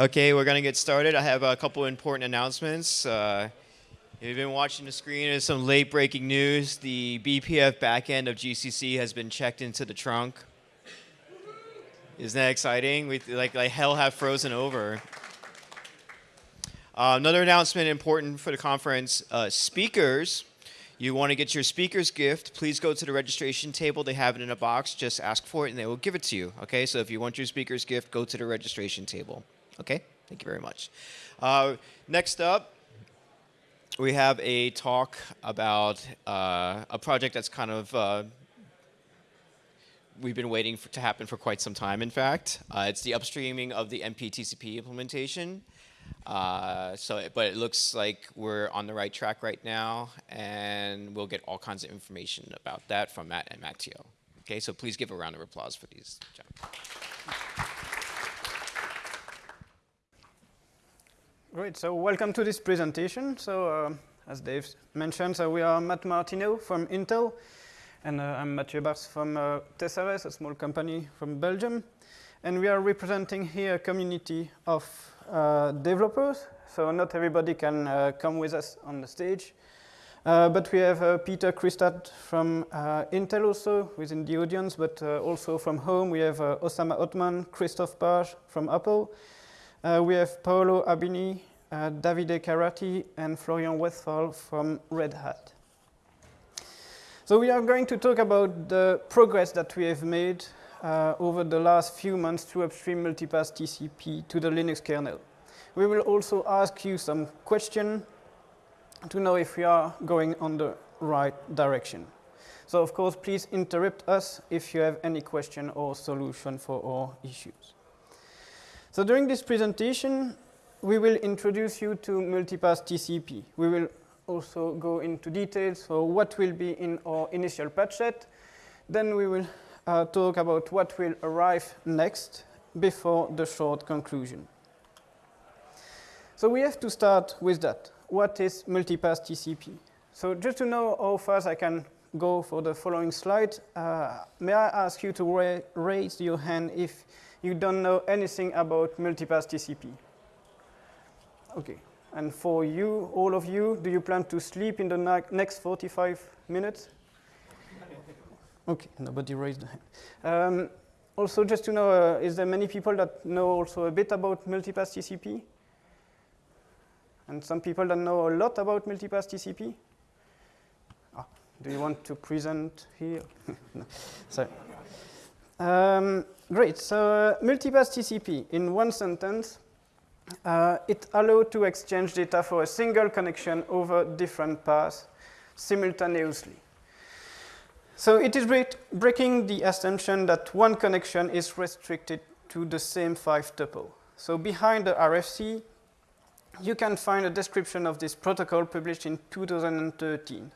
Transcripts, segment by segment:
Okay, we're going to get started. I have a couple important announcements. Uh, if you've been watching the screen, there's some late breaking news. The BPF backend of GCC has been checked into the trunk. Isn't that exciting? We like, like hell have frozen over. Uh, another announcement important for the conference, uh, speakers. You want to get your speaker's gift, please go to the registration table. They have it in a box. Just ask for it and they will give it to you. Okay, so if you want your speaker's gift, go to the registration table. Okay, thank you very much. Uh, next up, we have a talk about uh, a project that's kind of uh, we've been waiting for, to happen for quite some time, in fact. Uh, it's the upstreaming of the MPTCP implementation. Uh, so, but it looks like we're on the right track right now, and we'll get all kinds of information about that from Matt and Matthieu. Okay, so please give a round of applause for these gentlemen. Great, so welcome to this presentation. So uh, as Dave mentioned, so we are Matt Martineau from Intel, and uh, I'm Matthieu Baerts from uh, Tessares, a small company from Belgium. And we are representing here a community of uh, developers, so not everybody can uh, come with us on the stage. Uh, but we have uh, Peter Krystad from Intel also within the audience, but also from home we have Osama Othman, Christoph Paasch from Apple, uh, we have Paolo Abeni, uh, Davide Caratti, and Florian Westphal from Red Hat. So we are going to talk about the progress that we have made uh, over the last few months to upstream multipath TCP to the Linux kernel. We will also ask you some questions to know if we are going on the right direction. So of course, please interrupt us if you have any question or solution for our issues. So during this presentation, we will introduce you to multipath TCP. We will also go into details for what will be in our initial patch set. Then we will uh, talk about what will arrive next before the short conclusion. So we have to start with that. What is multipath TCP? So just to know how fast I can go for the following slide, uh, may I ask you to ra raise your hand if you don't know anything about multipath TCP. Okay, and for you, all of you, do you plan to sleep in the next 45 minutes? Okay, nobody raised their hand. Um, also, just to know, uh, is there many people that know also a bit about multipath TCP? And some people that know a lot about multipath TCP? Ah, do you want to present here? no, sorry. Um, great, so uh, multipath TCP, in one sentence, uh, it allows to exchange data for a single connection over different paths simultaneously. So it is breaking the assumption that one connection is restricted to the same five tuple. So behind the RFC, you can find a description of this protocol published in 2013.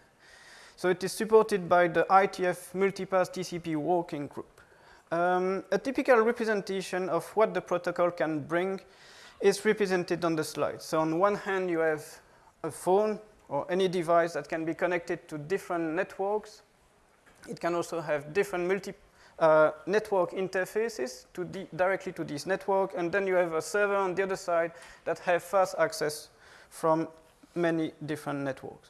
So it is supported by the IETF Multipath TCP Working Group. Um, a typical representation of what the protocol can bring is represented on the slide. So on one hand, you have a phone or any device that can be connected to different networks. It can also have different multi uh, network interfaces to directly to this network. And then you have a server on the other side that have fast access from many different networks.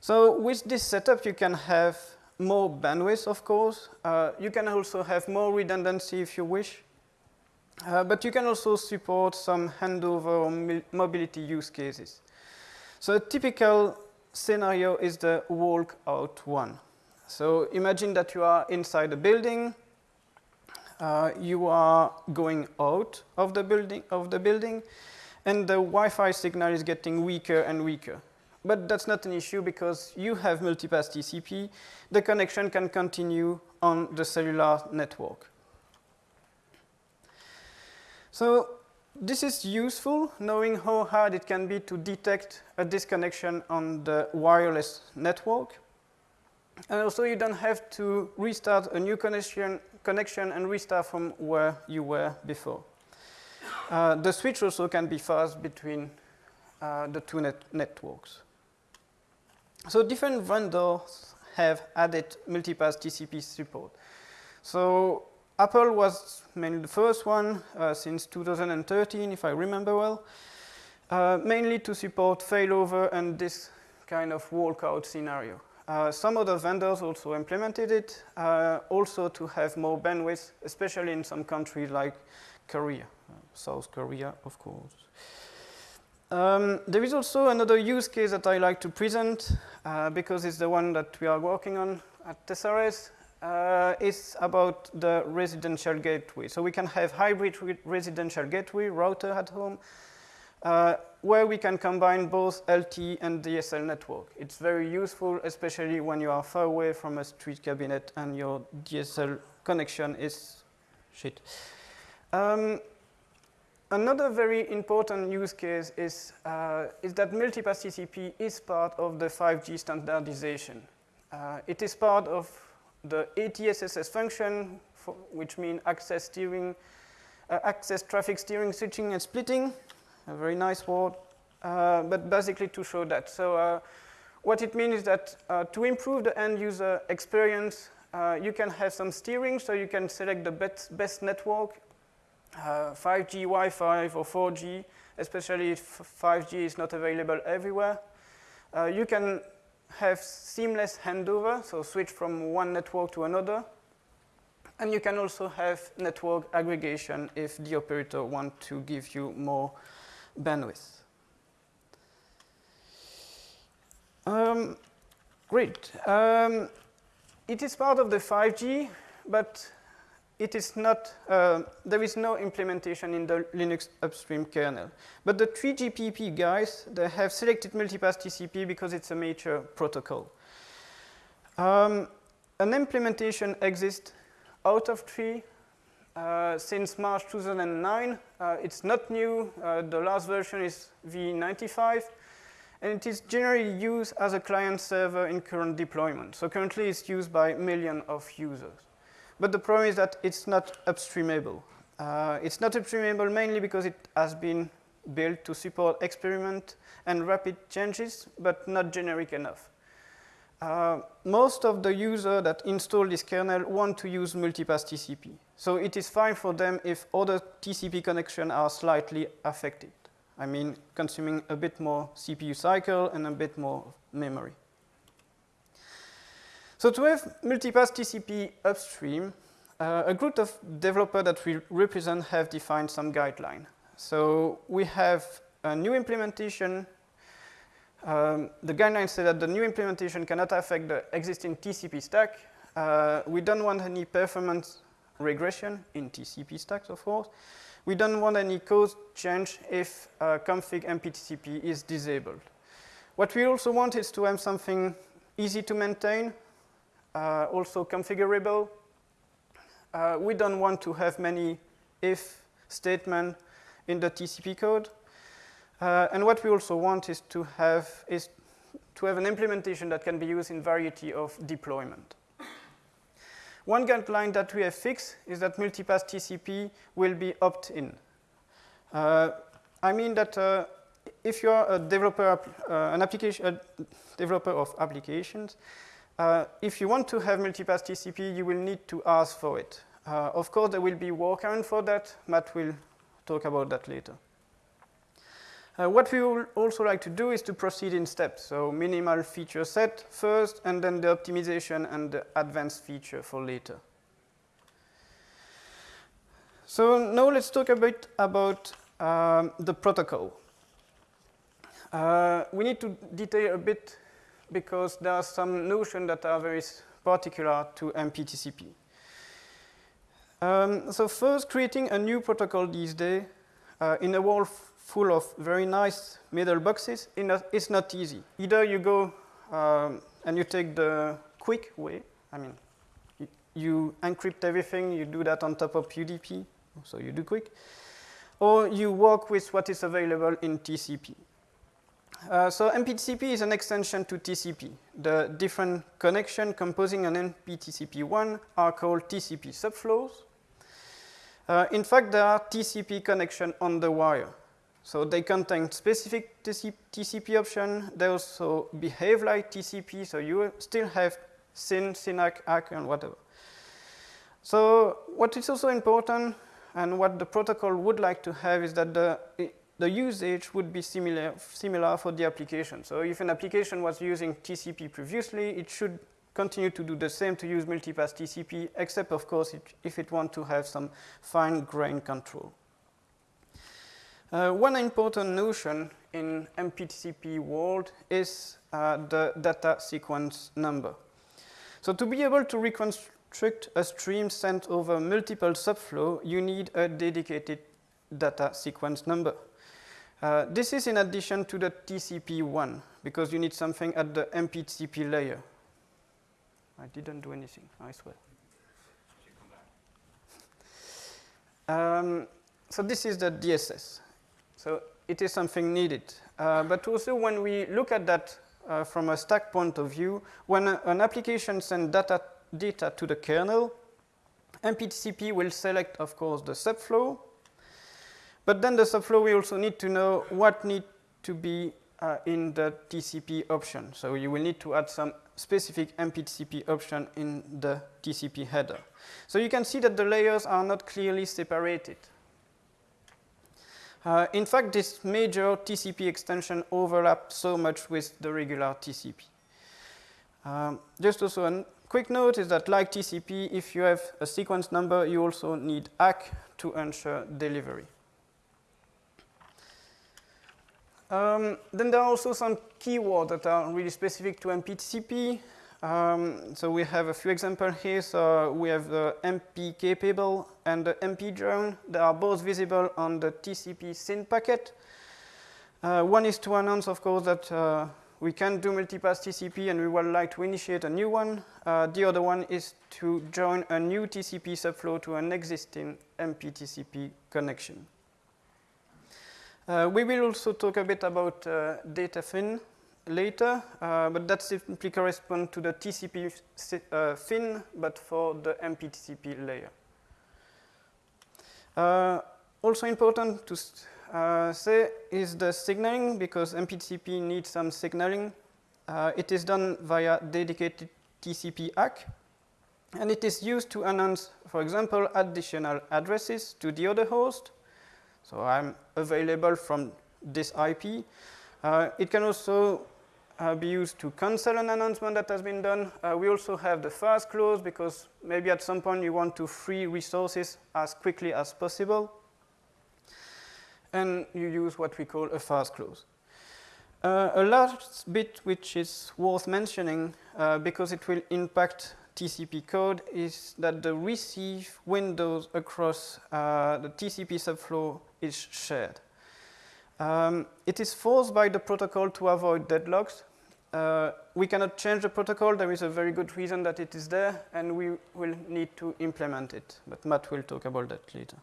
So with this setup, you can have more bandwidth, of course. Uh, you can also have more redundancy if you wish. Uh, but you can also support some handover or mobility use cases. So a typical scenario is the walk out one. So imagine that you are inside a building, uh, you are going out of the building, of the building, and the Wi-Fi signal is getting weaker and weaker. But that's not an issue because you have multipath TCP. The connection can continue on the cellular network. So this is useful, knowing how hard it can be to detect a disconnection on the wireless network. And also you don't have to restart a new connection, connection and restart from where you were before. Uh, the switch also can be fast between uh, the two net networks. So different vendors have added multipath TCP support. So Apple was mainly the first one uh, since 2013, if I remember well, uh, mainly to support failover and this kind of walkout scenario. Uh, some other vendors also implemented it, uh, also to have more bandwidth, especially in some countries like Korea, uh, South Korea, of course. Um, there is also another use case that I like to present, uh, because it's the one that we are working on at Tessares. Uh, it's about the residential gateway. So we can have hybrid re residential gateway router at home, uh, where we can combine both LTE and DSL network. It's very useful, especially when you are far away from a street cabinet and your DSL connection is shit. Um, another very important use case is, uh, is that multipath TCP is part of the 5G standardization. Uh, it is part of the ATSSS function, for, which means access steering, uh, access traffic steering, switching, and splitting a very nice word, uh, but basically to show that. So uh, what it means is that uh, to improve the end user experience, you can have some steering, so you can select the best, best network, 5G, uh, Wi-Fi, or 4G, especially if 5G is not available everywhere. Uh, you can have seamless handover, so switch from one network to another. And you can also have network aggregation if the operator want to give you more bandwidth. Um, great. Um, it is part of the 5G, but it is not, uh, there is no implementation in the Linux upstream kernel. But the 3GPP guys, they have selected multipath TCP because it's a major protocol. Um, an implementation exists out of tree uh, since March 2009. Uh, it's not new. Uh, the last version is v95. And it is generally used as a client server in current deployment. So currently it's used by millions of users. But the problem is that it's not upstreamable. Uh, it's not upstreamable mainly because it has been built to support experiment and rapid changes, but not generic enough. Uh, most of the users that install this kernel want to use multipath TCP. So it is fine for them if other TCP connections are slightly affected. I mean, consuming a bit more CPU cycle and a bit more memory. So to have multipath TCP upstream, uh, a group of developers that we represent have defined some guideline. So we have a new implementation um, the guidelines say that the new implementation cannot affect the existing TCP stack. Uh, we don't want any performance regression in TCP stacks, of course. We don't want any code change if uh, config MPTCP is disabled. What we also want is to have something easy to maintain, uh, also configurable. Uh, we don't want to have many if statements in the TCP code. Uh, and what we also want is to have is to have an implementation that can be used in variety of deployment. One guideline that we have fixed is that multipath TCP will be opt-in. Uh, I mean that uh, if you are a developer, uh, an application, a developer of applications, uh, if you want to have multipath TCP, you will need to ask for it. Uh, of course, there will be workaround for that. Matt will talk about that later. Uh, what we would also like to do is to proceed in steps. So minimal feature set first, and then the optimization and the advanced feature for later. So now let's talk a bit about um, the protocol. Uh, we need to detail a bit because there are some notions that are very particular to MPTCP. Um, so first, creating a new protocol these days uh, in a world full of very nice middle boxes, it's not easy. Either you go um, and you take the quick way, I mean, you, you, encrypt everything, you do that on top of UDP, so you do QUIC, or you work with what is available in TCP. Uh, so MPTCP is an extension to TCP. The different connection composing an MPTCP1 are called TCP subflows. Uh, in fact, there are TCP connection on the wire. So they contain specific TCP option. They also behave like TCP, so you still have SYN, SYNACK, ACK, and whatever. So what is also important and what the protocol would like to have is that the, the usage would be similar, similar for the application. So if an application was using TCP previously, it should continue to do the same to use multipath TCP, except of course it, if it wants to have some fine grain control. Uh, one important notion in MPTCP world is uh, the data sequence number. So to be able to reconstruct a stream sent over multiple subflow, you need a dedicated data sequence number. Uh, this is in addition to the TCP1, because you need something at the MPTCP layer. I didn't do anything, I swear. Um, so this is the DSS. So it is something needed. Uh, but also when we look at that uh, from a stack point of view, when a, an application sends data, data to the kernel, MPTCP will select, of course, the subflow. But then the subflow, we also need to know what need to be uh, in the TCP option. So you will need to add some specific MPTCP option in the TCP header. So you can see that the layers are not clearly separated. Uh, in fact, this major TCP extension overlaps so much with the regular TCP. Um, just also a quick note is that like TCP, if you have a sequence number, you also need ACK to ensure delivery. Um, then there are also some keywords that are really specific to MPTCP. Um, so we have a few examples here. So we have the MP capable and the MP join. They are both visible on the TCP SYN packet. Uh, one is to announce, of course, that uh, we can do multipath TCP and we would like to initiate a new one. Uh, the other one is to join a new TCP subflow to an existing MPTCP connection. Uh, we will also talk a bit about uh, data fin later, uh, but that simply corresponds to the TCP uh, fin, but for the MPTCP layer. Uh, also important to uh, say is the signaling, because MPTCP needs some signaling. It is done via dedicated TCP ACK, and it is used to announce, for example, additional addresses to the other host. So I'm available from this IP. Uh, it can also uh, be used to cancel an announcement that has been done. Uh, we also have the fast close because maybe at some point you want to free resources as quickly as possible. And you use what we call a fast close. Uh, a last bit which is worth mentioning uh, because it will impact TCP code is that the receive windows across uh, the TCP subflow is shared. Um, it is forced by the protocol to avoid deadlocks. Uh, we cannot change the protocol. There is a very good reason that it is there, and we will need to implement it. But Matt will talk about that later.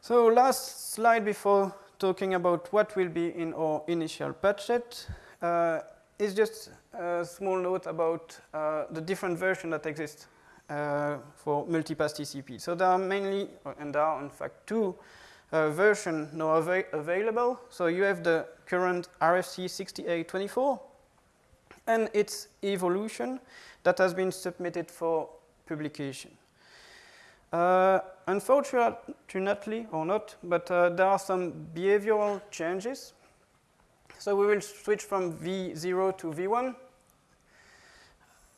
So last slide before talking about what will be in our initial set uh, is just a small note about uh, the different versions that exist uh, for multipath TCP. So there are mainly, and there are in fact two uh, versions now av available. So you have the current RFC 6824 and its evolution that has been submitted for publication. Uh, unfortunately, or not, but uh, there are some behavioral changes. So we will switch from V0 to V1.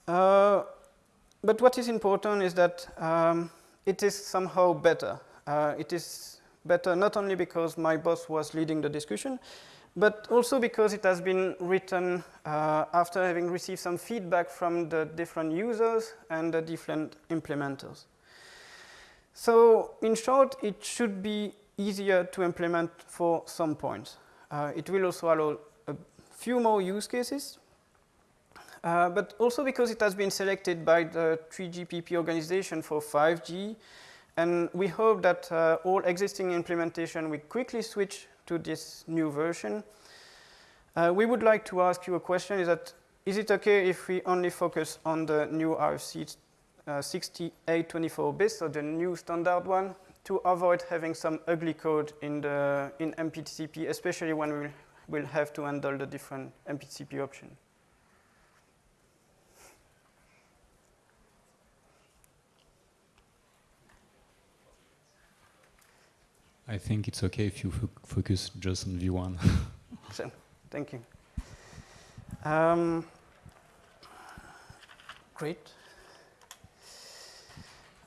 Uh, but what is important is that um, it is somehow better. Uh, it is better not only because my boss was leading the discussion, but also because it has been written uh, after having received some feedback from the different users and the different implementers. So in short, it should be easier to implement for some points. Uh, it will also allow a few more use cases, uh, but also because it has been selected by the 3GPP organization for 5G, and we hope that uh, all existing implementation will quickly switch to this new version. Uh, we would like to ask you a question, is that, is it okay if we only focus on the new RFC uh, 6824 bits, so the new standard one, to avoid having some ugly code in, the, in MPTCP, especially when we will have to handle the different MPTCP options. I think it's okay if you fo focus just on V1. so, thank you. Um, great.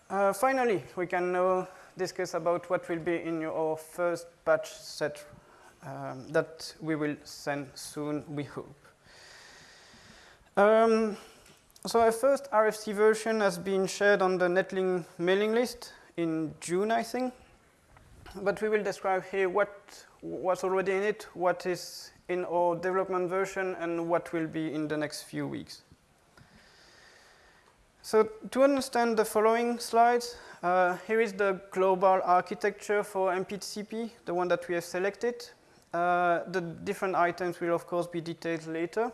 Uh, finally, we can now discuss about what will be in your first patch set um, that we will send soon, we hope. Um, so our first RFC version has been shared on the Netlink mailing list in June, I think. But we will describe here what was already in it, what is in our development version, and what will be in the next few weeks. So to understand the following slides, uh, here is the global architecture for MPTCP, the one that we have selected. Uh, the different items will, of course, be detailed later.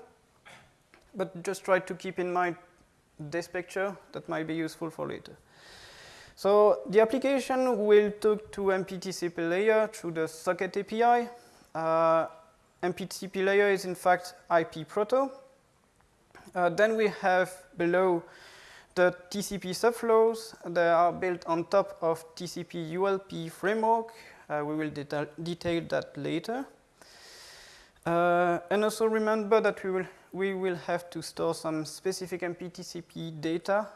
But just try to keep in mind this picture that might be useful for later. So the application will talk to MPTCP layer through the socket API. Uh, MPTCP layer is in fact IP proto. Uh, then we have below the TCP subflows. They are built on top of TCP ULP framework. Uh, we will detail, that later. Uh, and also remember that we will, we will have to store some specific MPTCP data.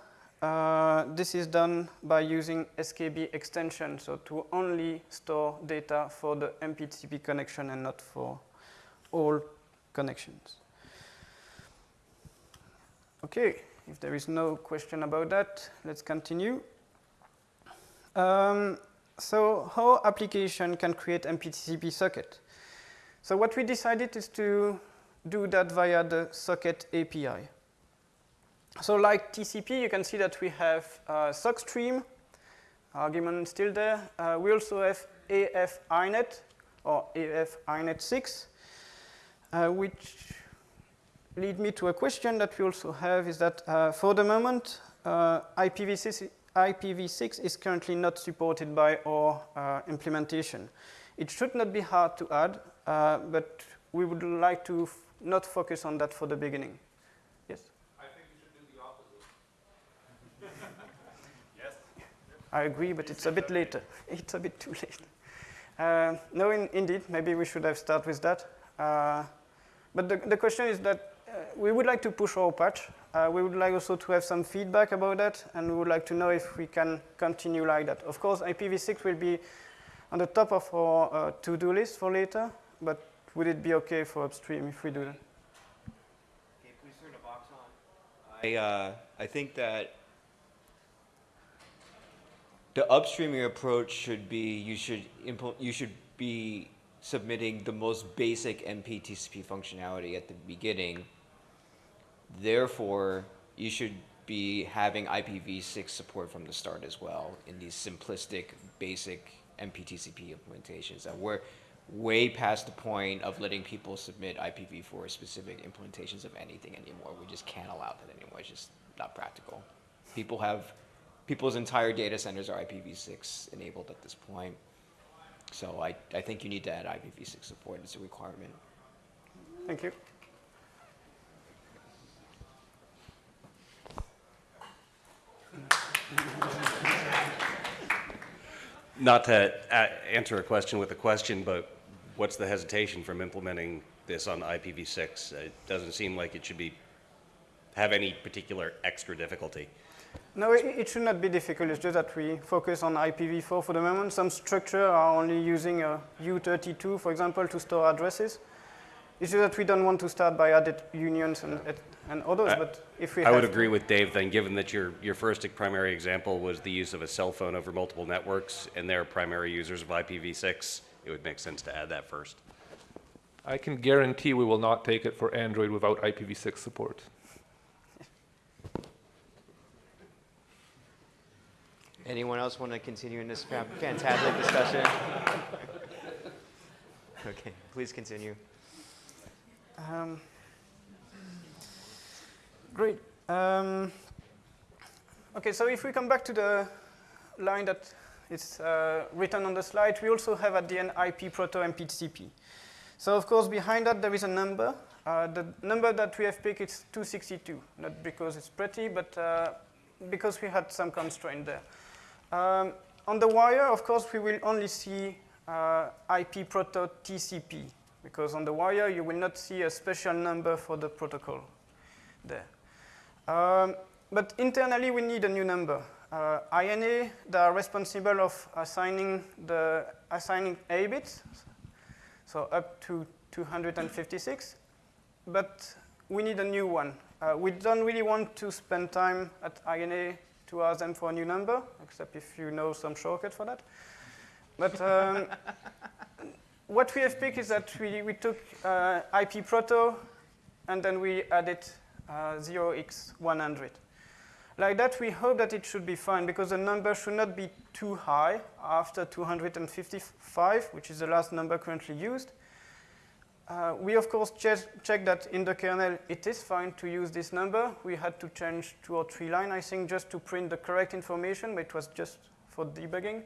Uh, this is done by using SKB extension, so to only store data for the MPTCP connection and not for all connections. Okay, if there is no question about that, let's continue. Um, so how application can create MPTCP socket? So what we decided is to do that via the socket API. So like TCP, you can see that we have uh, sock stream, argument still there. Uh, we also have AF INET or AF INET 6, uh, which lead me to a question that we also have is that uh, for the moment, uh, IPv6, IPv6 is currently not supported by our uh, implementation. It should not be hard to add, uh, but we would like to not focus on that for the beginning. Yes? I think you should do the opposite. yes? I agree, but it's a bit later. It's a bit too late. Uh, no, in, indeed, maybe we should have started with that. Uh, but the, the question is that we would like to push our patch. Uh, we would like also to have some feedback about that, and we would like to know if we can continue like that. Of course, IPv6 will be on the top of our uh, to-do list for later, but would it be okay for upstream if we do that? Okay, please turn the box on. I, uh, I think that the upstreaming approach should be you should you should be submitting the most basic MPTCP functionality at the beginning. Therefore, you should be having IPv6 support from the start as well in these simplistic, basic MPTCP implementations. That we're way past the point of letting people submit IPv4 specific implementations of anything anymore. We just can't allow that anymore. It's just not practical. People have, people's entire data centers are IPv6 enabled at this point. So I, I think you need to add IPv6 support. It's a requirement. Thank you. Not to a- answer a question with a question, but what's the hesitation from implementing this on IPv6? It doesn't seem like it should be, have any particular extra difficulty. No, it, it should not be difficult. It's just that we focus on IPv4 for the moment. Some structure are only using a U32, for example, to store addresses. It's just that we don't want to start by added unions and, and others, I- but if we I have would to- agree with Dave then, given that your, your first primary example was the use of a cell phone over multiple networks, and they're primary users of IPv6, it would make sense to add that first. I can guarantee we will not take it for Android without IPv6 support. Anyone else want to continue in this fantastic discussion? okay, please continue. Um, great. Um, okay, so if we come back to the line that is uh, written on the slide, we also have at the end IP proto MPTCP. So of course behind that there is a number. Uh, the number that we have picked is 262, not because it's pretty, but uh, because we had some constraint there. Um, on the wire, of course, we will only see uh, IP proto TCP, because on the wire you will not see a special number for the protocol there. Um, but internally we need a new number. Uh, IANA, they are responsible of assigning the assigning A bits, so up to 256, but we need a new one. Uh, we don't really want to spend time at IANA to ask them for a new number, except if you know some shortcut for that. But um, what we have picked is that we, we took uh, IP proto and then we added uh, 0x100. Like that, we hope that it should be fine because the number should not be too high after 255, which is the last number currently used. Uh, we, of course, che check that in the kernel it is fine to use this number. We had to change two or three lines, I think, just to print the correct information, but it was just for debugging.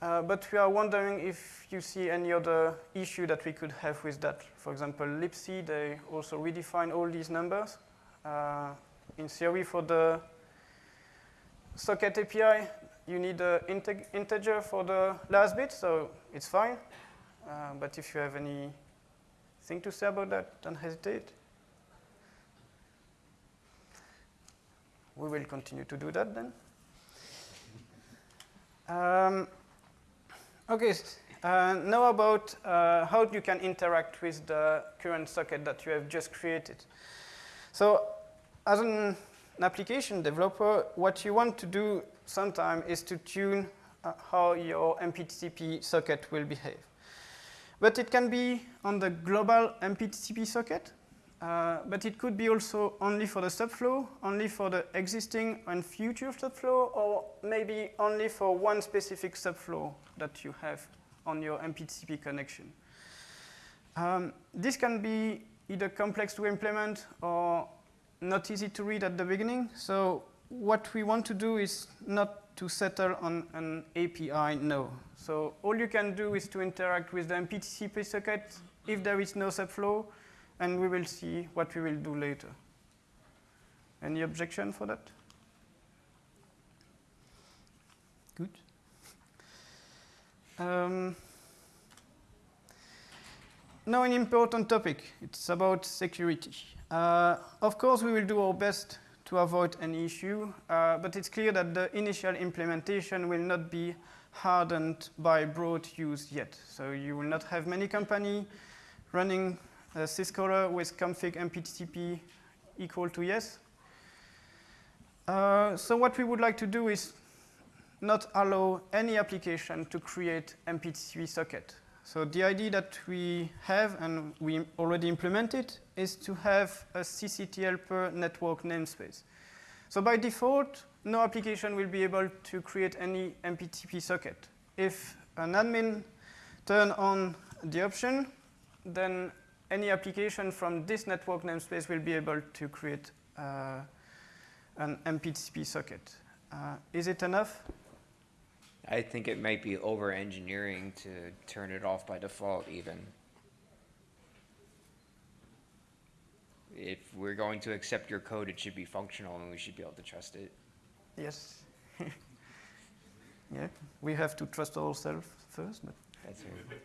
Uh, but we are wondering if you see any other issue that we could have with that. For example, libc, they also redefine all these numbers. Uh, in theory, for the socket API, you need an integ integer for the last bit, so it's fine. Uh, but if you have anything to say about that, don't hesitate. We will continue to do that then. Um, okay, uh, now about uh, how you can interact with the current socket that you have just created. So as an application developer, what you want to do sometime is to tune uh, how your MPTCP socket will behave. But it can be on the global MPTCP socket, uh, but it could be also only for the subflow, only for the existing and future subflow, or maybe only for one specific subflow that you have on your MPTCP connection. Um, this can be either complex to implement or not easy to read at the beginning. So what we want to do is not to settle on an API no. So all you can do is to interact with the MPTCP socket if there is no subflow, and we will see what we will do later. Any objection for that? Good. Um, now an important topic. It's about security. Uh, of course, we will do our best to avoid any issue, uh, but it's clear that the initial implementation will not be hardened by broad use yet. So you will not have many companies running a syzkaller with config mptcp equal to yes. Uh, so what we would like to do is not allow any application to create MPTCP socket. So the idea that we have, and we already implemented, is to have a sysctl per network namespace. So by default, no application will be able to create any MPTP socket. If an admin turn on the option, then any application from this network namespace will be able to create uh, an MPTP socket. Uh, is it enough? I think it might be over engineering to turn it off by default even. If we're going to accept your code, it should be functional and we should be able to trust it. Yes. yeah, we have to trust ourselves first. But That's right.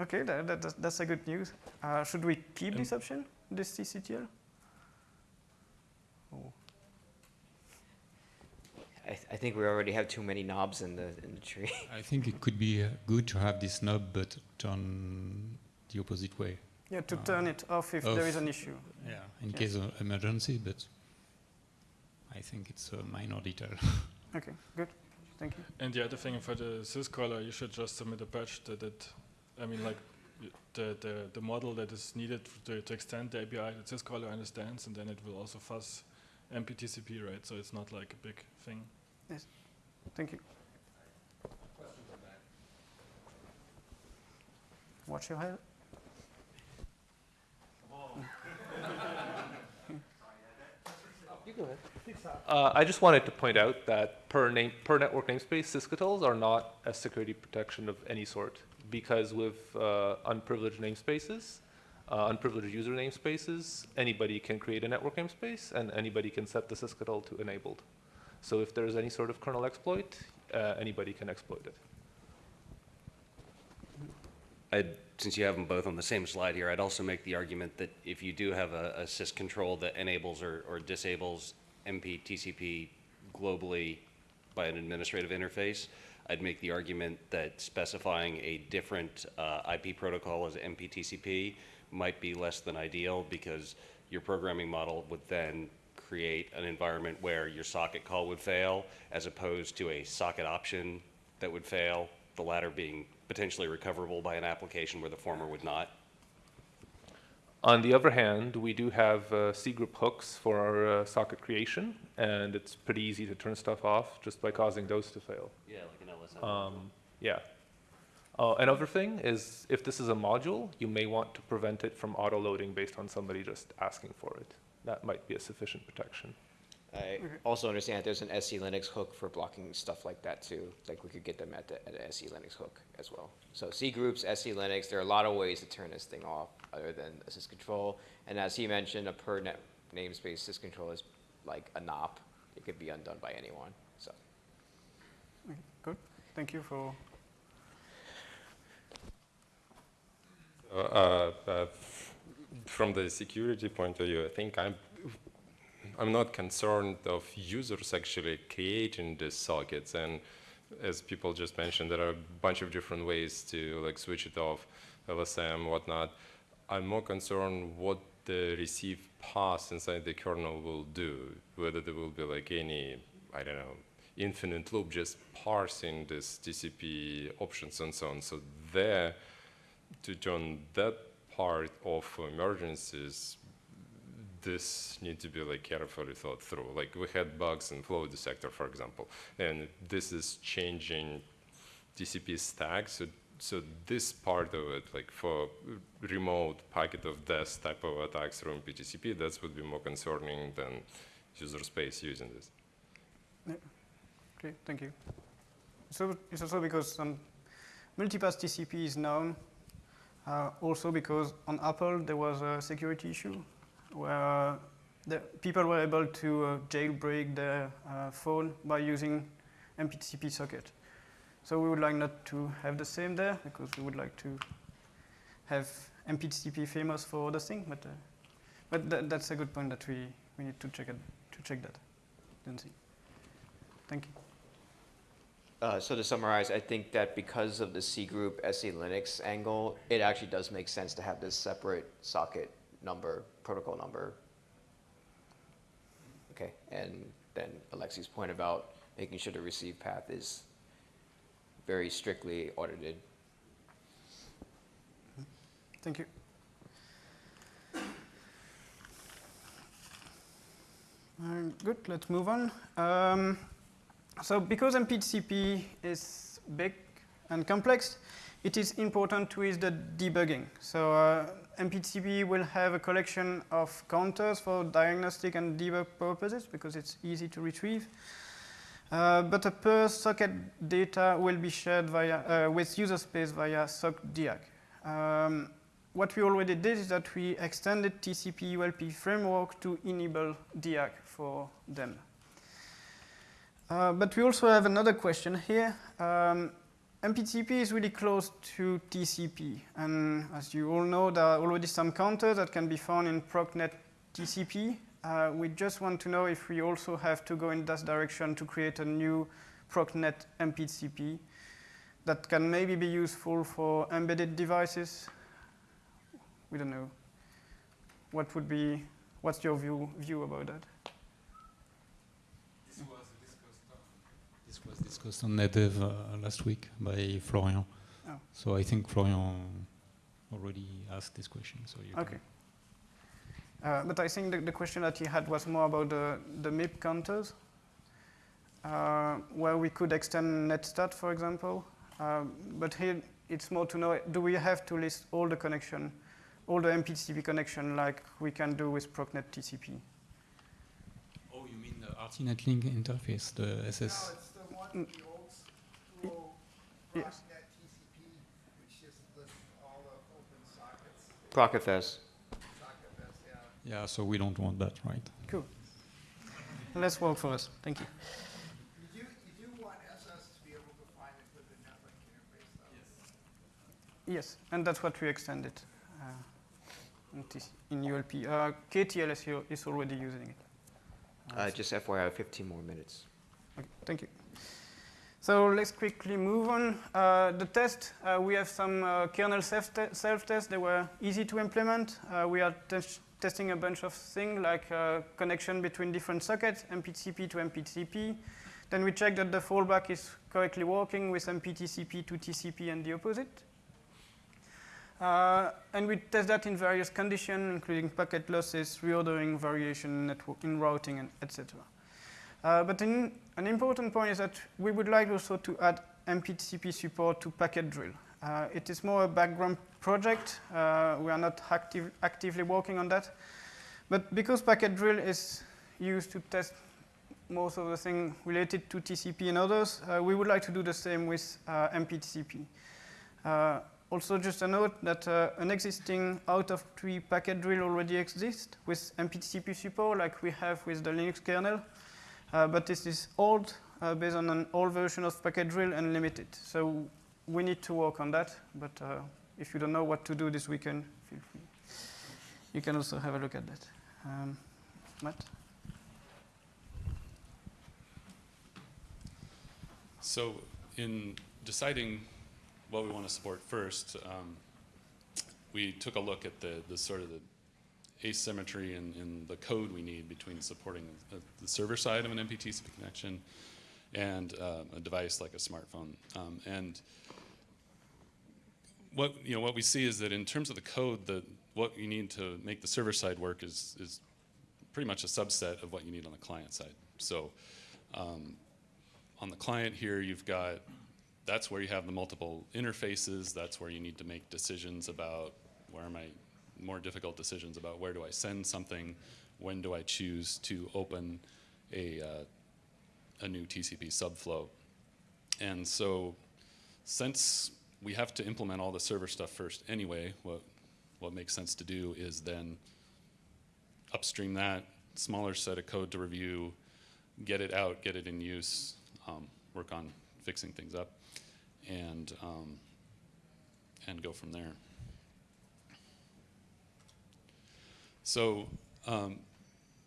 Okay, that, that, that's, that's a good news. Uh, should we keep this option, this sysctl? Oh. I, th- I think we already have too many knobs in the, in the tree. I think it could be uh, good to have this knob, but turn the opposite way. Yeah, to Uh, turn it off if there is an issue. Yeah, in Yeah. case of emergency, but I think it's a minor detail. Okay, good. Thank you. And the other thing for the syzkaller, you should just submit a patch that, that I mean, like the, the, the model that is needed to, to extend the API that syzkaller understands, and then it will also fuzz MPTCP, right? So it's not like a big thing. Yes. Thank you. Watch your head. Uh, I just wanted to point out that per name, per network namespace, sysctls are not a security protection of any sort because with uh, unprivileged namespaces, uh, unprivileged user namespaces, anybody can create a network namespace and anybody can set the sysctl to enabled. So if there is any sort of kernel exploit, uh, anybody can exploit it. I'd, since you have them both on the same slide here, I'd also make the argument that if you do have a, a sys control that enables or, or disables MP TCP globally by an administrative interface, I'd make the argument that specifying a different uh, IP protocol as MP TCP might be less than ideal because your programming model would then create an environment where your socket call would fail as opposed to a socket option that would fail, the latter being potentially recoverable by an application where the former would not. On the other hand, we do have uh, C group hooks for our uh, socket creation, and it's pretty easy to turn stuff off just by causing those to fail. Yeah, like an LSM. Um, yeah. Uh, another thing is if this is a module, you may want to prevent it from auto loading based on somebody just asking for it. That might be a sufficient protection. I also understand that there's an SE Linux hook for blocking stuff like that too. Like we could get them at the at an SE Linux hook as well. So C groups, SE Linux, there are a lot of ways to turn this thing off other than a syscontrol. And as he mentioned, a per net namespace syscontrol is like a NOP. It could be undone by anyone. So Okay, Good, thank you for, Uh, uh, uh, from the security point of view, I think I'm I'm not concerned of users actually creating these sockets. And as people just mentioned, there are a bunch of different ways to like switch it off, LSM, whatnot. I'm more concerned what the receive path inside the kernel will do, whether there will be like any, I don't know, infinite loop just parsing this TCP options and so on. So there, to turn that part of emergencies, this need to be like carefully thought through. Like we had bugs in flow dissector, for example, and this is changing TCP stack. So, so this part of it, like for remote packet of death type of attacks through MPTCP, that would be more concerning than user space using this. okay, thank you. So it's also because some multipath TCP is known, uh, also because on Apple there was a security issue where the people were able to uh, jailbreak their uh, phone by using MPTCP socket. So we would like not to have the same there because we would like to have MPTCP famous for other things, but uh, but tha- that's a good point that we, we need to check it, to check that. Then see. Thank you. Uh, so to summarize, I think that because of the C group SE Linux angle, it actually does make sense to have this separate socket number, protocol number. Okay, and then Alexei's point about making sure the receive path is very strictly audited. Thank you. Good, let's move on. Um, so because MPTCP is big and complex, it is important to use the debugging. So uh, MPTCP will have a collection of counters for diagnostic and debug purposes because it's easy to retrieve. Uh, but the per socket data will be shared via, uh, with user space via sock_diag. Um, what we already did is that we extended TCP ULP framework to enable diag for them. Uh, but we also have another question here. Um, MPTCP is really close to TCP, and as you all know, there are already some counters that can be found in ProcNet TCP. Uh, we just want to know if we also have to go in that direction to create a new ProcNet MPTCP that can maybe be useful for embedded devices. We don't know. What would be, what's your view, view about that? This was discussed on NetDev uh, last week by Florian. Oh. So I think Florian already asked this question. So you Okay. Uh, but I think the, the question that he had was more about the, the MIB counters, uh, where we could extend netstat, for example. Um, but here it's more to know, do we have to list all the connection, all the MPTCP connection like we can do with ProcNet TCP? Oh, you mean the rtnetlink interface, the SS? No, it's the one, the old school Yes. ProcNet TCP, which just lists all the open sockets, ProcFS. socket best, yeah. Yeah, so we don't want that, right? Cool. Let's work for us. Thank you. You do, you do want SS to be able to find it with the netlink interface though. Yes, and that's what we extended uh, in, in ULP. Uh, KTLS here is already using it. Uh, just FYI, 15 more minutes. Okay, thank you. So let's quickly move on. Uh, the test, uh, we have some uh, kernel self-tests. Self they were easy to implement. Uh, we are tes testing a bunch of things like uh, connection between different sockets, MPTCP to MPTCP. Then we check that the fallback is correctly working with MPTCP to TCP and the opposite. Uh, and we test that in various conditions, including packet losses, reordering, variation, network in routing, and etc. Uh, but in, an important point is that we would like also to add MPTCP support to packetdrill. Uh, it is more a background project. Uh, we are not active, actively working on that. But because packetdrill is used to test most of the things related to TCP and others, uh, we would like to do the same with uh, MPTCP. Uh, also, just a note that an existing out of tree packetdrill already exists with MPTCP support, like we have with the Linux kernel. Uh, but this is old, uh, based on an old version of packetdrill and limited. So we need to work on that. But uh, if you don't know what to do this weekend, feel free. You can also have a look at that. Um, Matt? So in deciding what we want to support first, um, we took a look at the, the sort of the asymmetry in, in the code we need between supporting the, the server side of an MPTCP connection and uh, a device like a smartphone. Um, and what you know what we see is that in terms of the code, the what you need to make the server side work is is pretty much a subset of what you need on the client side. So um, on the client here, you've got that's where you have the multiple interfaces. That's where you need to make decisions about where am I, more difficult decisions about where do I send something, when do I choose to open a, uh, a new TCP subflow. And so since we have to implement all the server stuff first anyway, what, what makes sense to do is then upstream that, smaller set of code to review, get it out, get it in use, um, work on fixing things up and um, and go from there. So, um,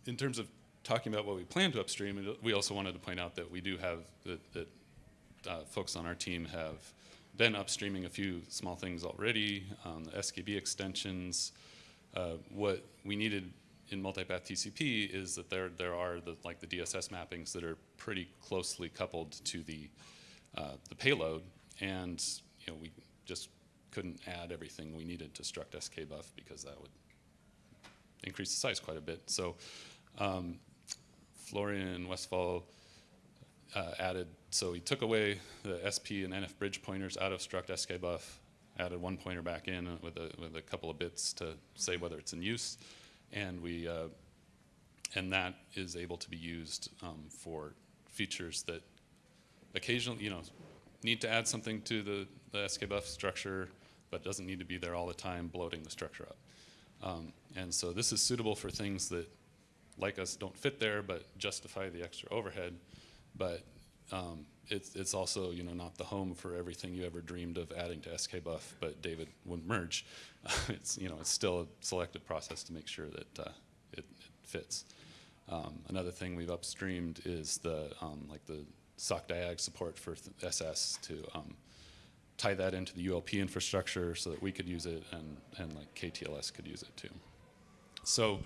in terms of talking about what we plan to upstream, we also wanted to point out that we do have that, that uh, folks on our team have been upstreaming a few small things already. Um, the SKB extensions. Uh, what we needed in multipath TCP is that there there are the like the DSS mappings that are pretty closely coupled to the uh, the payload and you know, we just couldn't add everything we needed to struct skbuff because that would increase the size quite a bit. So um, Florian Westphal uh, added, so he took away the SP and NF bridge pointers out of struct skbuff, added one pointer back in with a, with a couple of bits to say whether it's in use, and we uh, and that is able to be used um, for features that occasionally, you know, need to add something to the, the skbuff structure, but doesn't need to be there all the time bloating the structure up. Um, and so this is suitable for things that, like us, don't fit there, but justify the extra overhead. But um, it's, it's also, you know, not the home for everything you ever dreamed of adding to skbuff, but David wouldn't merge. it's, you know, it's still a selective process to make sure that uh, it, it, fits. Um, another thing we've upstreamed is the, um, like the sock_diag support for SS to um, tie that into the ULP infrastructure so that we could use it and, and like KTLS could use it too. So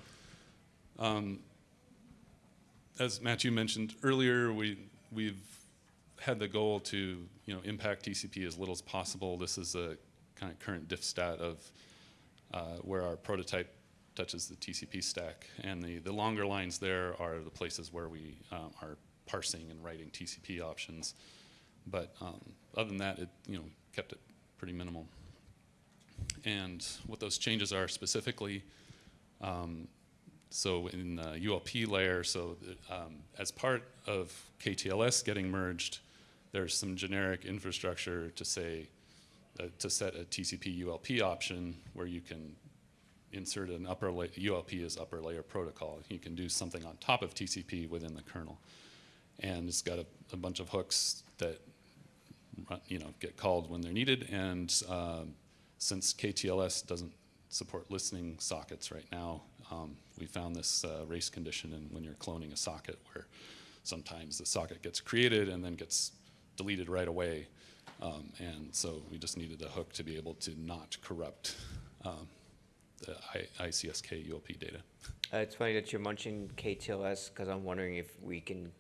um, as Matthieu mentioned earlier, we, we've had the goal to you know, impact TCP as little as possible. This is a kind of current diff stat of uh, where our prototype touches the TCP stack. And the, the longer lines there are the places where we um, are parsing and writing TCP options. But um, other than that, it you know kept it pretty minimal. And what those changes are specifically, um, so in the ULP layer, so um, as part of KTLS getting merged, there's some generic infrastructure to say, uh, to set a TCP ULP option where you can insert an upper layer, ULP is upper layer protocol. You can do something on top of TCP within the kernel and it's got a, a bunch of hooks that you know get called when they're needed, and um, since KTLS doesn't support listening sockets right now, um, we found this uh, race condition in when you're cloning a socket where sometimes the socket gets created and then gets deleted right away. Um, and so we just needed a hook to be able to not corrupt um, the I- ICSK ULP data. Uh, it's funny that you're mentioning KTLS because I'm wondering if we can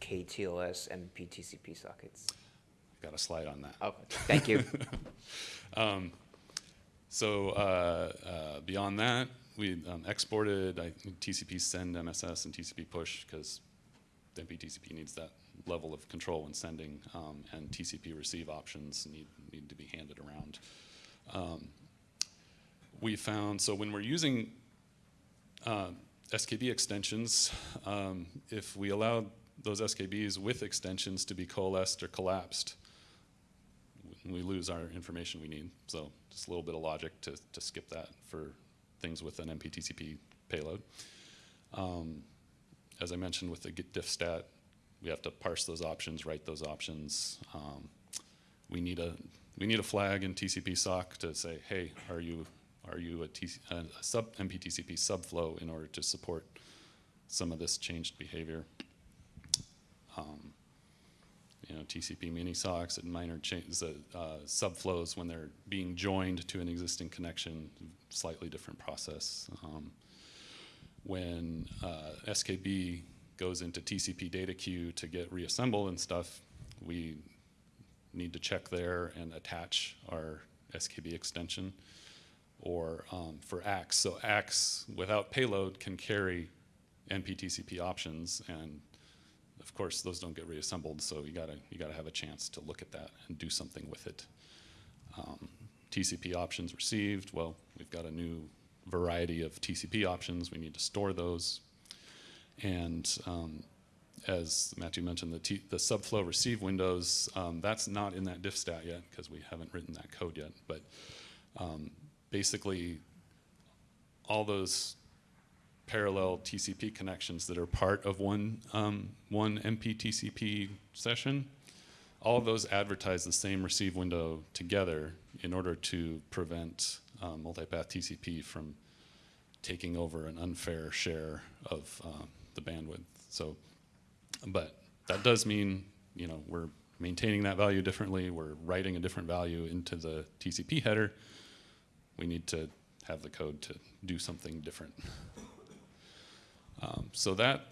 KTLS MPTCP sockets. Got a slide on that. Oh, thank you. Um, so uh, uh, beyond that, we um, exported I, TCP send MSS and TCP push because MPTCP needs that level of control when sending, um, and TCP receive options need, need to be handed around. Um, we found, so when we're using uh, SKB extensions, um, if we allow those SKBs with extensions to be coalesced or collapsed, we lose our information we need. So just a little bit of logic to, to skip that for things with an MPTCP payload. Um, as I mentioned with the git diff stat, we have to parse those options, write those options. Um, we need a we need a flag in TCP sock to say, hey, are you are you a, TC, a sub MPTCP subflow in order to support some of this changed behavior? Um, you know, TCP mini socks and minor changes, uh, subflows when they're being joined to an existing connection, slightly different process. Um, when uh, SKB goes into TCP data queue to get reassembled and stuff, we need to check there and attach our SKB extension. Or um, for ACKs, so ACKs without payload can carry MPTCP options and of course, those don't get reassembled, so you gotta you gotta have a chance to look at that and do something with it. Um, TCP options received. Well, we've got a new variety of TCP options. We need to store those, and um, as Matthieu mentioned, the, T the subflow receive windows. Um, that's not in that diff stat yet because we haven't written that code yet. But um, basically, all those parallel TCP connections that are part of one, um, one MPTCP session, all of those advertise the same receive window together in order to prevent um, multipath TCP from taking over an unfair share of uh, the bandwidth. So, but that does mean, you know, we're maintaining that value differently. We're writing a different value into the TCP header. We need to have the code to do something different. Um, so that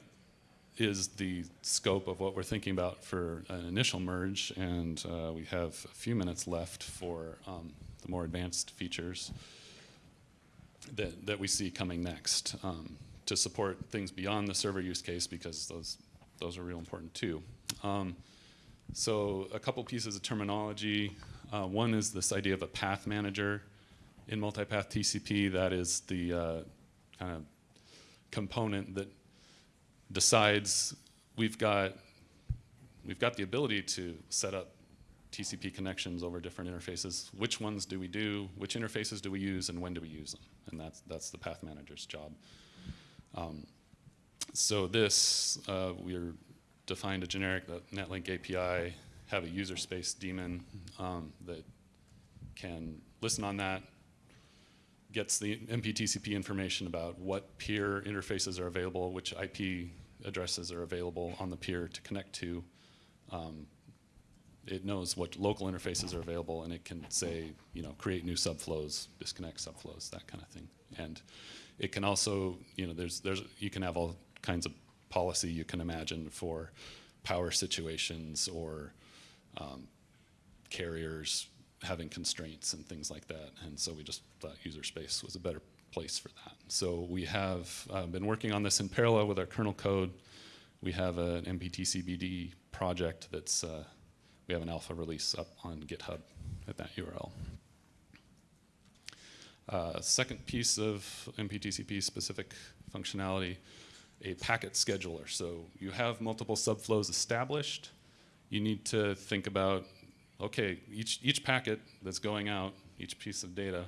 is the scope of what we're thinking about for an initial merge, and uh, we have a few minutes left for um, the more advanced features that, that we see coming next um, to support things beyond the server use case because those, those are real important too. Um, so a couple pieces of terminology. Uh, one is this idea of a path manager in multipath TCP. That is the uh, kind of component that decides we've got we've got the ability to set up TCP connections over different interfaces. Which ones do we do? Which interfaces do we use, and when do we use them? And that's that's the path manager's job. Um, so this uh, we're defined a generic netlink API, have a user space daemon um, that can listen on that, gets the MPTCP information about what peer interfaces are available, which IP addresses are available on the peer to connect to. Um, it knows what local interfaces are available, and it can say, you know, create new subflows, disconnect subflows, that kind of thing. And it can also, you know, there's, there's, you can have all kinds of policy you can imagine for power situations or um, carriers having constraints and things like that. And so we just thought user space was a better place for that. So we have uh, been working on this in parallel with our kernel code. We have an mptcpd project that's, uh, we have an alpha release up on GitHub at that URL. Uh, second piece of MPTCP specific functionality, a packet scheduler. So you have multiple subflows established. You need to think about okay, each, each packet that's going out, each piece of data,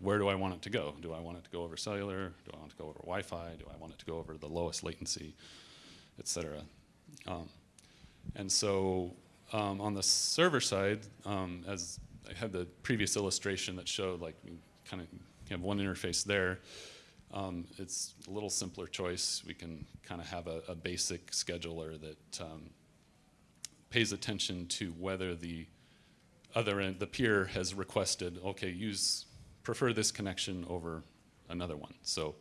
where do I want it to go? Do I want it to go over cellular? Do I want it to go over Wi-Fi? Do I want it to go over the lowest latency, et cetera? Um, and so um, on the server side, um, as I had the previous illustration that showed like kind of have one interface there. Um, it's a little simpler choice. We can kind of have a, a basic scheduler that um, pays attention to whether the other end, the peer has requested, okay, use, prefer this connection over another one. So,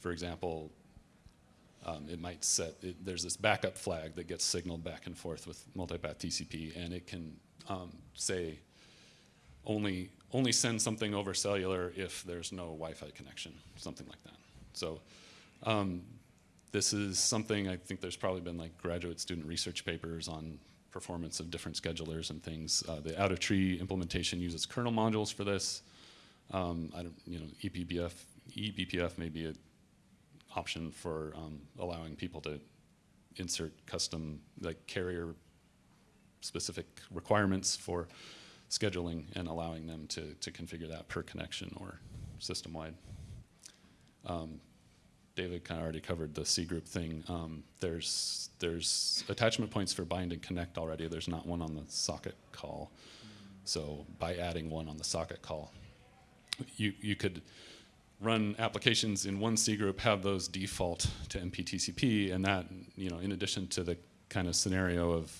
for example, um, it might set, it, there's this backup flag that gets signaled back and forth with multipath TCP, and it can um, say only, only send something over cellular if there's no Wi-Fi connection, something like that. So um, this is something I think there's probably been like graduate student research papers on performance of different schedulers and things. Uh, the out of tree implementation uses kernel modules for this. Um, I don't, you know, eBPF, eBPF may be an option for um, allowing people to insert custom, like carrier specific requirements for scheduling and allowing them to, to configure that per connection or system wide. Um, David kind of already covered the cgroup thing. Um, there's there's attachment points for bind and connect already. There's not one on the socket call. So by adding one on the socket call, you you could run applications in one cgroup, have those default to MPTCP, and that you know in addition to the kind of scenario of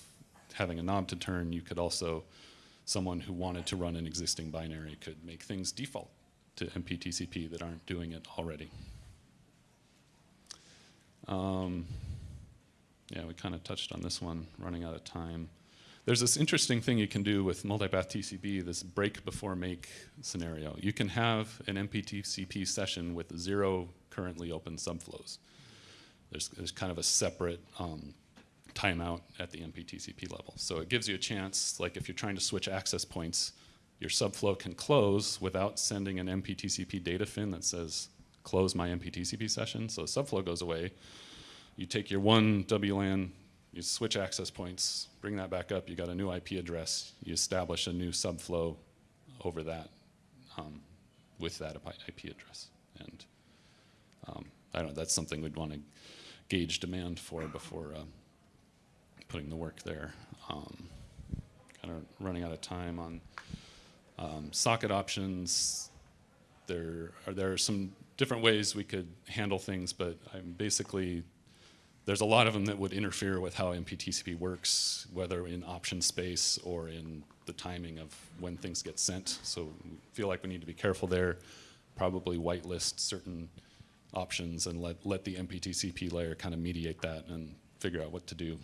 having a knob to turn, you could also someone who wanted to run an existing binary could make things default to MPTCP that aren't doing it already. Um, yeah, we kind of touched on this one, running out of time. There's this interesting thing you can do with multipath TCP, this break before make scenario. You can have an MPTCP session with zero currently open subflows. There's, there's kind of a separate um, timeout at the MPTCP level. So it gives you a chance, like if you're trying to switch access points, your subflow can close without sending an MPTCP data fin that says close my MPTCP session. So subflow goes away. You take your one WLAN, you switch access points, bring that back up, you got a new IP address, you establish a new subflow over that um, with that IP address. And um, I don't know, that's something we'd want to gauge demand for before uh, putting the work there. Um, kind of running out of time on um, socket options. There are, there are some different ways we could handle things, but I'm basically, there's a lot of them that would interfere with how MPTCP works, whether in option space or in the timing of when things get sent. So we feel like we need to be careful there. Probably whitelist certain options and let, let the MPTCP layer kind of mediate that and figure out what to do,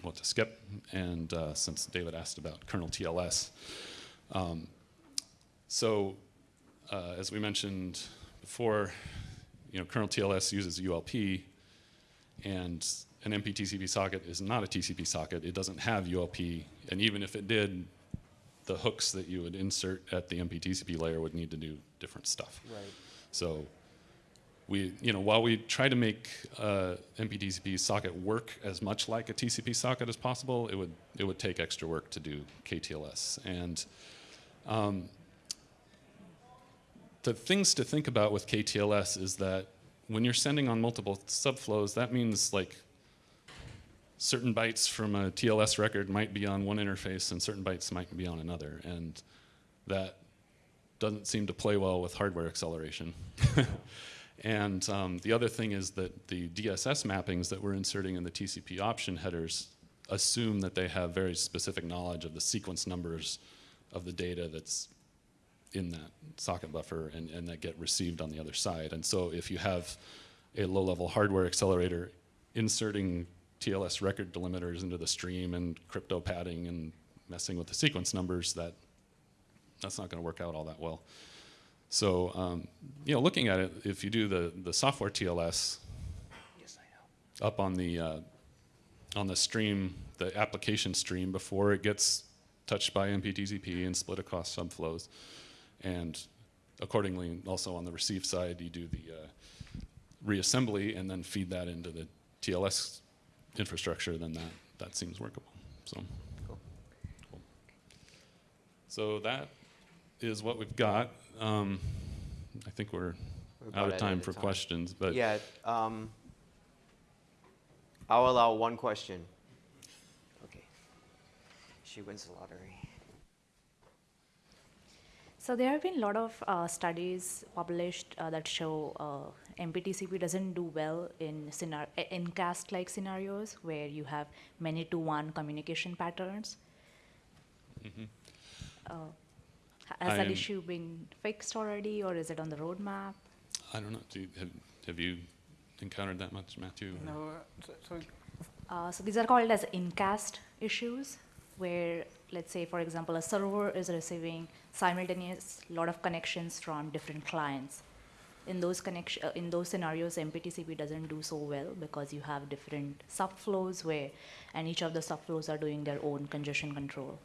what to skip. And uh, since David asked about kernel TLS, um, so uh, as we mentioned before, you know, kernel TLS uses ULP, and an MPTCP socket is not a TCP socket. It doesn't have ULP, and even if it did, the hooks that you would insert at the MPTCP layer would need to do different stuff. Right. So we, you know, while we try to make uh, MPTCP socket work as much like a TCP socket as possible, it would it would take extra work to do KTLS. And um, the things to think about with KTLS is that when you're sending on multiple subflows, that means like certain bytes from a TLS record might be on one interface and certain bytes might be on another. And that doesn't seem to play well with hardware acceleration. and um, the other thing is that the DSS mappings that we're inserting in the TCP option headers assume that they have very specific knowledge of the sequence numbers of the data that's in that socket buffer and, and that get received on the other side. And so if you have a low-level hardware accelerator inserting TLS record delimiters into the stream and crypto padding and messing with the sequence numbers, that that's not going to work out all that well. So, um, you know, looking at it, if you do the, the software TLS Yes, I know. up on the, uh, on the stream, the application stream before it gets touched by MPTCP and split across subflows. And accordingly, also on the receive side, you do the uh, reassembly and then feed that into the TLS infrastructure, then that, that seems workable. So, Cool. Cool. so that is what we've got. Um, I think we're, We're out of time for time. questions, but yeah, um, I'll allow one question. Okay. She wins the lottery. So there have been a lot of uh, studies published uh, that show uh, MPTCP doesn't do well in scenar- incast-like scenarios where you have many-to-one communication patterns. Uh, ha- has that I'm- issue been fixed already, or is it on the roadmap? I don't know. Do you, have, have you encountered that much, Matthieu? or- No, uh, so, so Uh, so these are called as incast issues, where let's say, for example, a server is receiving simultaneous lot of connections from different clients. In those connection, uh, in those scenarios, MPTCP doesn't do so well because you have different subflows where, and each of the subflows are doing their own congestion control.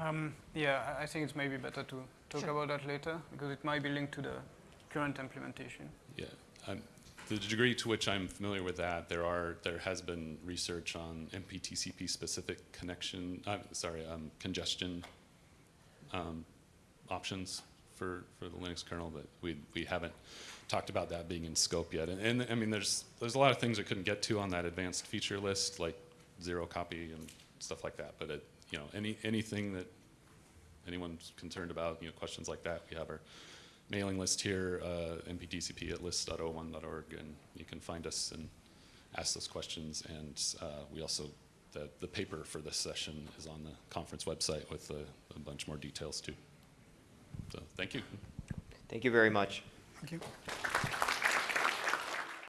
Um, yeah, I- I think it's maybe better to talk Sure. about that later because it might be linked to the current implementation. Yeah, um, the degree to which I'm familiar with that, there are there has been research on MPTCP specific connection. Uh, sorry, um, congestion um, options for for the Linux kernel, but we we haven't talked about that being in scope yet. And, and I mean, there's there's a lot of things I couldn't get to on that advanced feature list, like zero copy and stuff like that. But it, you know, any anything that anyone's concerned about, you know, questions like that, we have our mailing list here, uh, mptcp at list.o1.org, and you can find us and ask those questions. And uh, we also, the, the paper for this session is on the conference website with a, a bunch more details too. So thank you. Thank you very much. Thank you.